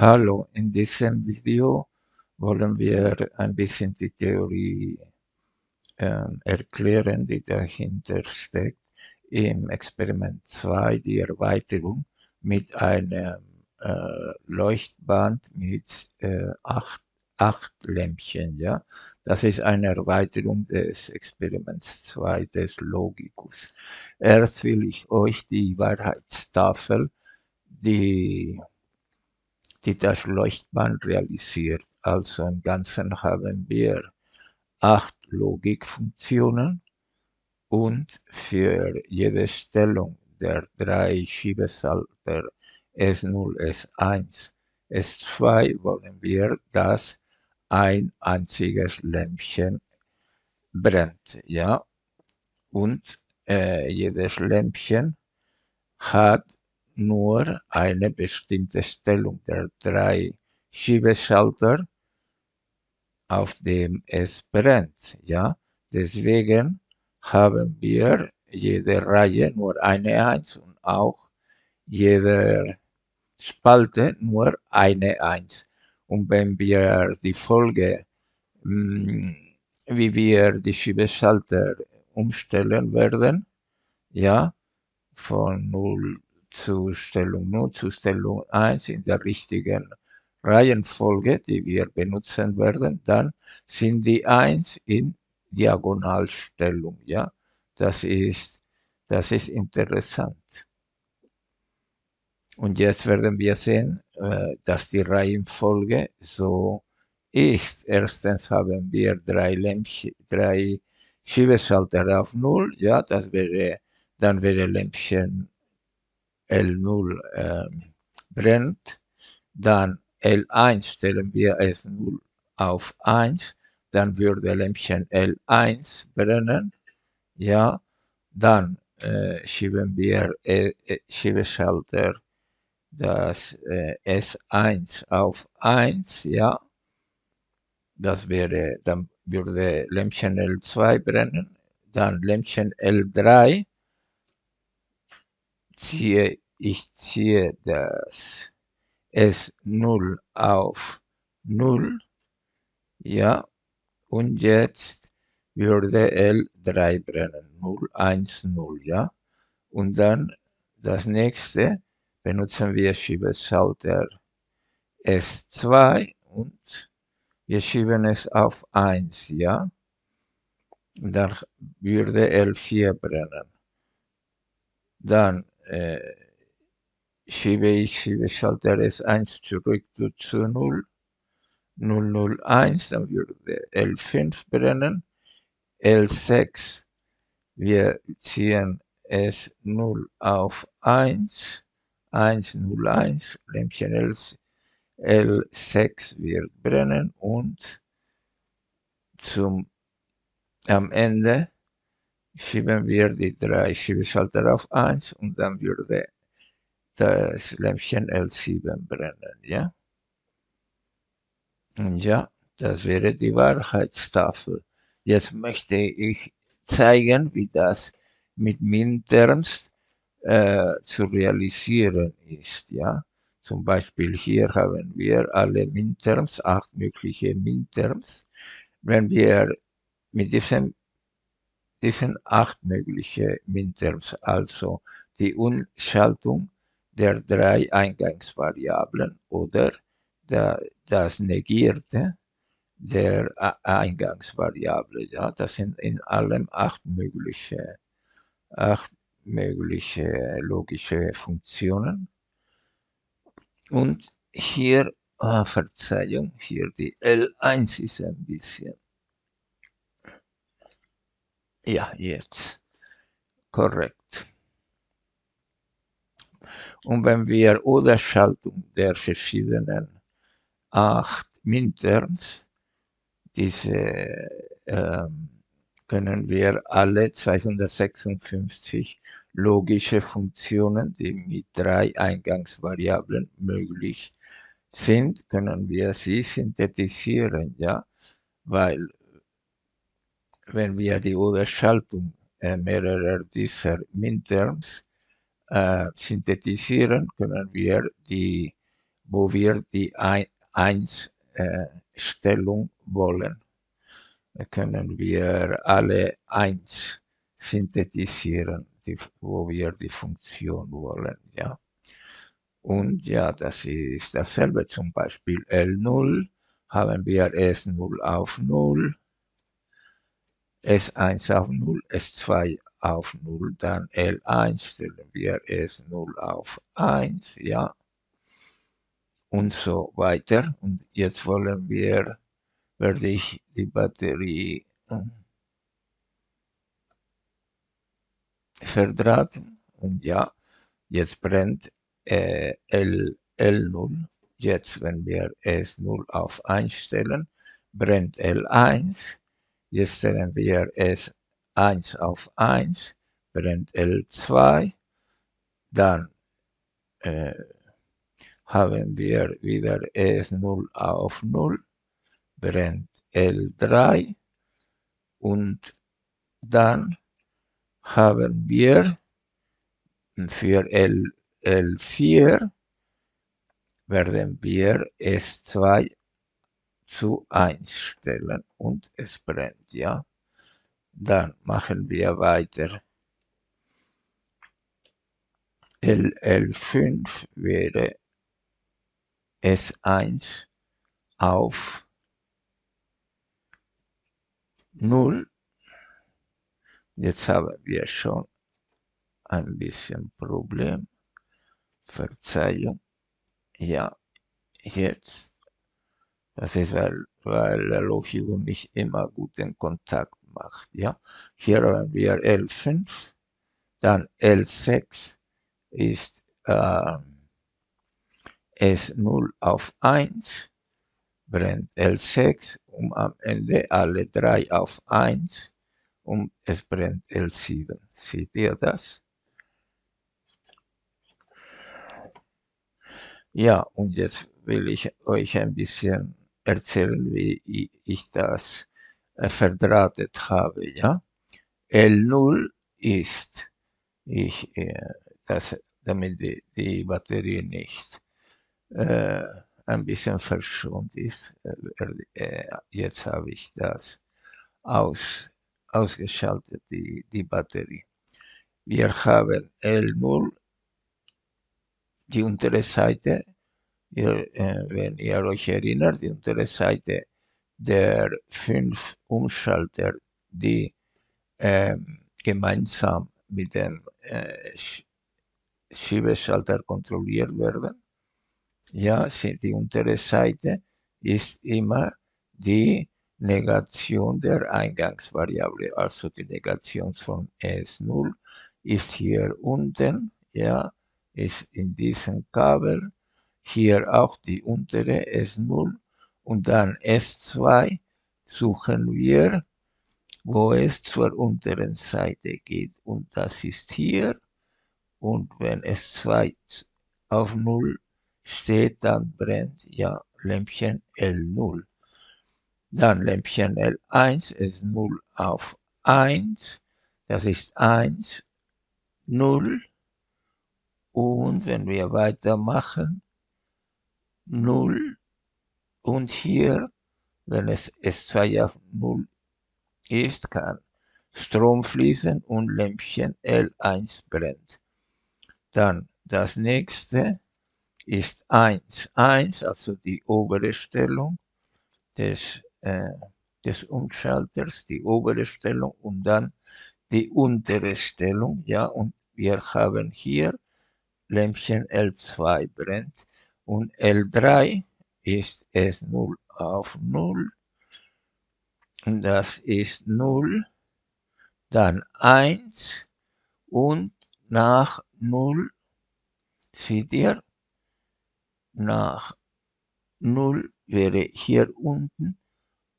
Hallo, in diesem Video wollen wir ein bisschen die Theorie äh, erklären, die dahinter steckt. Im Experiment 2 die Erweiterung mit einem äh, Leuchtband mit äh, acht, acht Lämpchen. Ja? Das ist eine Erweiterung des Experiments 2 des Logikus. Erst will ich euch die Wahrheitstafel, die die das Leuchtband realisiert. Also im Ganzen haben wir acht Logikfunktionen und für jede Stellung der drei Schiebesalter S0, S1, S2 wollen wir, dass ein einziges Lämpchen brennt. Ja? Und äh, jedes Lämpchen hat nur eine bestimmte Stellung der drei Schiebeschalter, auf dem es brennt. Ja? Deswegen haben wir jede Reihe nur eine Eins und auch jede Spalte nur eine Eins. Und wenn wir die Folge, hm, wie wir die Schiebeschalter umstellen werden, ja, von 0 zu Stellung 0 zu Stellung 1 in der richtigen Reihenfolge, die wir benutzen werden, dann sind die 1 in Diagonalstellung. Ja, das ist, das ist interessant. Und jetzt werden wir sehen, äh, dass die Reihenfolge so ist. Erstens haben wir drei, Lämpchen, drei Schiebeschalter auf 0, ja, das wäre, dann wäre Lämpchen L0 äh, brennt, dann L1 stellen wir S0 auf 1, dann würde Lämpchen L1 brennen, ja, dann äh, schieben wir äh, Schiebeschalter das äh, S1 auf 1, ja, das wäre, dann würde Lämpchen L2 brennen, dann Lämpchen L3 ziehe ich ziehe das. S0 auf 0, ja, und jetzt würde L3 brennen, 0, 1, 0, ja, und dann das nächste benutzen wir Schiebeschalter S2 und wir schieben es auf 1, ja, und dann würde L4 brennen. Dann äh, schiebe ich Schiebeschalter S1 zurück zu 0, 001, dann würde L5 brennen, L6, wir ziehen S0 auf 1, 101, Lämpchen L, L6 wird brennen und zum, am Ende schieben wir die drei Schiebeschalter auf 1 und dann würde das Lämpchen L7 brennen, ja? Und ja, das wäre die Wahrheitstafel. Jetzt möchte ich zeigen, wie das mit Minterms äh, zu realisieren ist, ja? Zum Beispiel hier haben wir alle Minterms, acht mögliche Minterms. Wenn wir mit diesem diesen acht mögliche Minterms, also die Umschaltung der drei Eingangsvariablen oder der, das Negierte der Eingangsvariable. Ja, das sind in allem acht mögliche, acht mögliche logische Funktionen. Und hier, oh, Verzeihung, hier die L1 ist ein bisschen ja, jetzt. Korrekt. Und wenn wir Oder-Schaltung der verschiedenen acht Minterms, diese ähm, können wir alle 256 logische Funktionen, die mit drei Eingangsvariablen möglich sind, können wir sie synthetisieren, ja, weil wenn wir die Oder-Schaltung äh, mehrerer dieser Minterms äh, synthetisieren, können wir die wo wir die 1-Stellung äh, wollen. Können wir alle 1 synthetisieren, die, wo wir die Funktion wollen. Ja. Und ja, das ist dasselbe. Zum Beispiel L0 haben wir S0 auf 0, S1 auf 0, S2 auf 0, dann L1 stellen wir S0 auf 1, ja, und so weiter. Und jetzt wollen wir, werde ich die Batterie äh, verdrahten und ja, jetzt brennt äh, L, L0. Jetzt, wenn wir S0 auf 1 stellen, brennt L1. Jetzt stellen wir S1 auf 1, brennt L2. Dann äh, haben wir wieder S0 auf 0, brennt L3 und dann haben wir für L, L4 werden wir S2 zu 1 stellen und es brennt, ja. Dann machen wir weiter. LL5 wäre S1 auf 0. Jetzt haben wir schon ein bisschen Problem. Verzeihung. Ja, jetzt. Das ist, weil, weil der Lochigo nicht immer guten Kontakt macht. Ja, hier haben wir L5, dann L6 ist äh, S0 auf 1, brennt L6, um am Ende alle drei auf 1 und es brennt L7. Seht ihr das? Ja, und jetzt will ich euch ein bisschen erzählen, wie ich das äh, verdrahtet habe. Ja? L0 ist, ich, äh, das, damit die, die Batterie nicht äh, ein bisschen verschont ist. Äh, äh, jetzt habe ich das aus, ausgeschaltet, die, die Batterie. Wir haben L0 die untere Seite, ihr, äh, wenn ihr euch erinnert, die untere Seite der fünf Umschalter, die äh, gemeinsam mit dem äh, Schiebeschalter kontrolliert werden. Ja, die untere Seite ist immer die Negation der Eingangsvariable, also die Negation von S0 ist hier unten, ja, ist in diesem Kabel. Hier auch die untere S0 und dann S2 suchen wir, wo es zur unteren Seite geht. Und das ist hier. Und wenn S2 auf 0 steht, dann brennt ja Lämpchen L0. Dann Lämpchen L1 ist 0 auf 1. Das ist 1, 0. Und wenn wir weitermachen, 0 und hier, wenn es S2 auf 0 ist, kann Strom fließen und Lämpchen L1 brennt. Dann das nächste ist 1, 1, also die obere Stellung des, äh, des Umschalters, die obere Stellung und dann die untere Stellung, ja, und wir haben hier Lämpchen L2 brennt und L3 ist es 0 auf 0 und das ist 0, dann 1 und nach 0, seht ihr, nach 0 wäre hier unten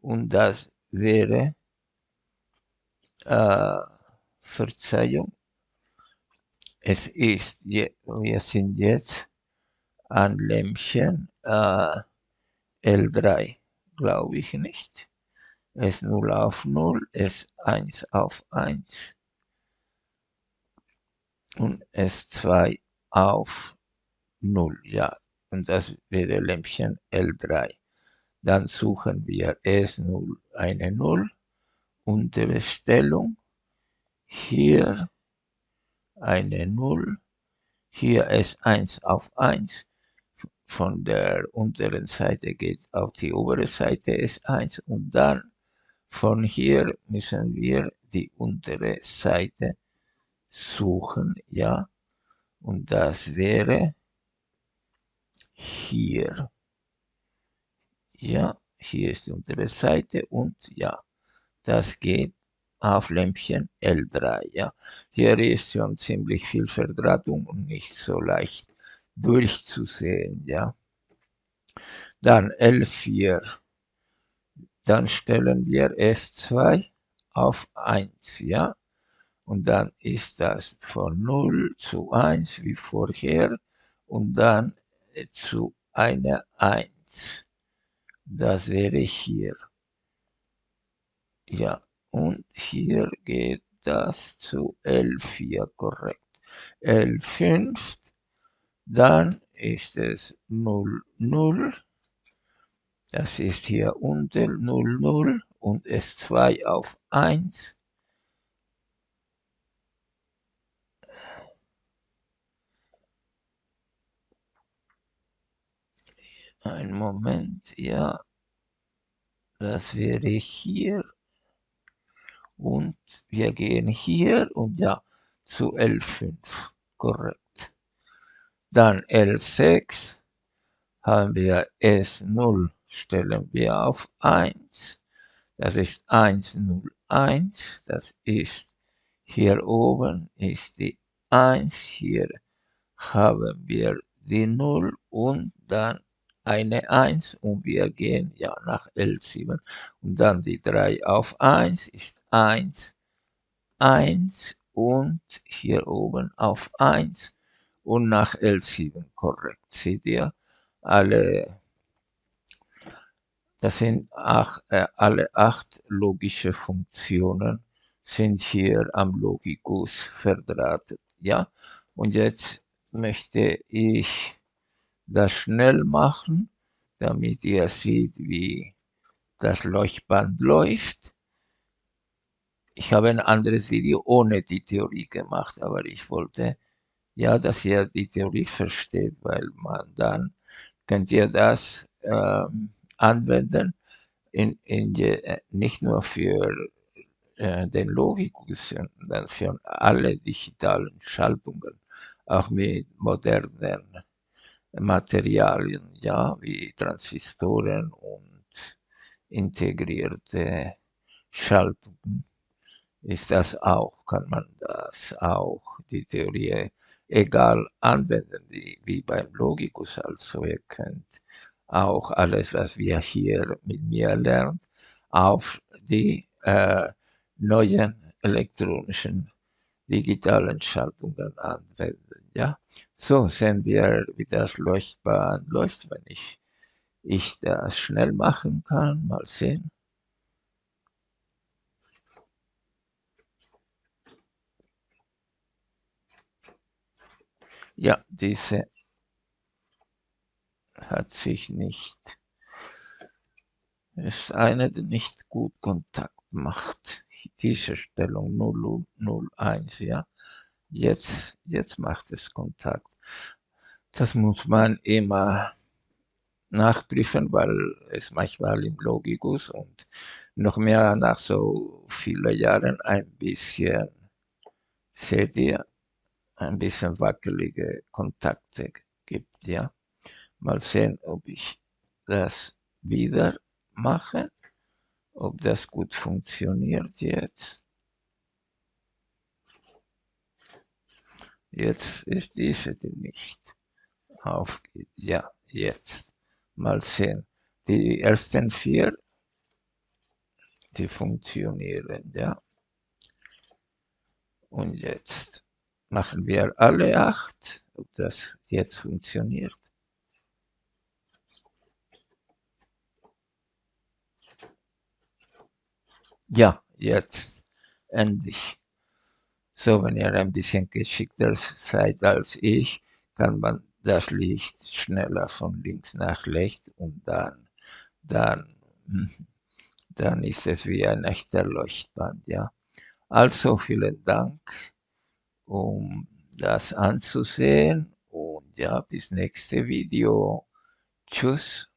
und das wäre, äh, Verzeihung, es ist, wir sind jetzt an Lämpchen äh, L3, glaube ich nicht. S0 auf 0, S1 auf 1 und S2 auf 0, ja. und das wäre Lämpchen L3. Dann suchen wir S0 eine 0, untere Stellung, hier eine 0, hier S1 auf 1, von der unteren Seite geht auf die obere Seite S1 und dann von hier müssen wir die untere Seite suchen, ja, und das wäre hier. Ja, hier ist die untere Seite und ja, das geht auf Lämpchen L3. Ja, hier ist schon ziemlich viel Verdrahtung und nicht so leicht durchzusehen. Ja, dann L4. Dann stellen wir S2 auf 1. Ja, und dann ist das von 0 zu 1 wie vorher und dann zu einer 1. Das wäre hier. Ja, und hier geht das zu L4, korrekt. L5, dann ist es 0, 0. Das ist hier unten 0, 0 und S2 auf 1. Ein Moment, ja. Das wäre hier. Und wir gehen hier und ja, zu L5. Korrekt. Dann L6 haben wir S0, stellen wir auf 1. Das ist 101. Das ist hier oben ist die 1. Hier haben wir die 0 und dann eine 1 und wir gehen ja nach L7 und dann die 3 auf 1 ist 1, 1 und hier oben auf 1 und nach L7 korrekt. Seht ihr? Alle, das sind ach, äh, alle acht logische Funktionen sind hier am Logikus verdrahtet. Ja, und jetzt möchte ich das schnell machen, damit ihr seht, wie das Leuchtband läuft. Ich habe ein anderes Video ohne die Theorie gemacht, aber ich wollte ja, dass ihr die Theorie versteht, weil man dann könnt ihr das ähm, anwenden, in, in je, äh, nicht nur für äh, den Logikus, sondern für alle digitalen Schaltungen, auch mit modernen Materialien, ja, wie Transistoren und integrierte Schaltungen. Ist das auch, kann man das auch, die Theorie egal anwenden, wie, wie beim Logikus. Also ihr könnt auch alles, was wir hier mit mir lernt, auf die äh, neuen elektronischen digitalen Schaltungen anwenden. Ja, so sehen wir, wie das Leuchtbahn läuft, wenn ich, ich das schnell machen kann. Mal sehen. Ja, diese hat sich nicht, ist eine, die nicht gut Kontakt macht. Diese Stellung 001, ja. Jetzt, jetzt macht es Kontakt. Das muss man immer nachprüfen, weil es manchmal im Logikus und noch mehr nach so vielen Jahren ein bisschen, seht ihr, ein bisschen wackelige Kontakte gibt, ja. Mal sehen, ob ich das wieder mache, ob das gut funktioniert jetzt. Jetzt ist diese die nicht aufgeht. Ja, jetzt. Mal sehen. Die ersten vier, die funktionieren, ja. Und jetzt machen wir alle acht, ob das jetzt funktioniert. Ja, jetzt endlich. So, wenn ihr ein bisschen geschickter seid als ich, kann man das Licht schneller von links nach rechts und dann, dann, dann ist es wie ein echter Leuchtband, ja. Also vielen Dank, um das anzusehen und ja, bis nächste Video. Tschüss.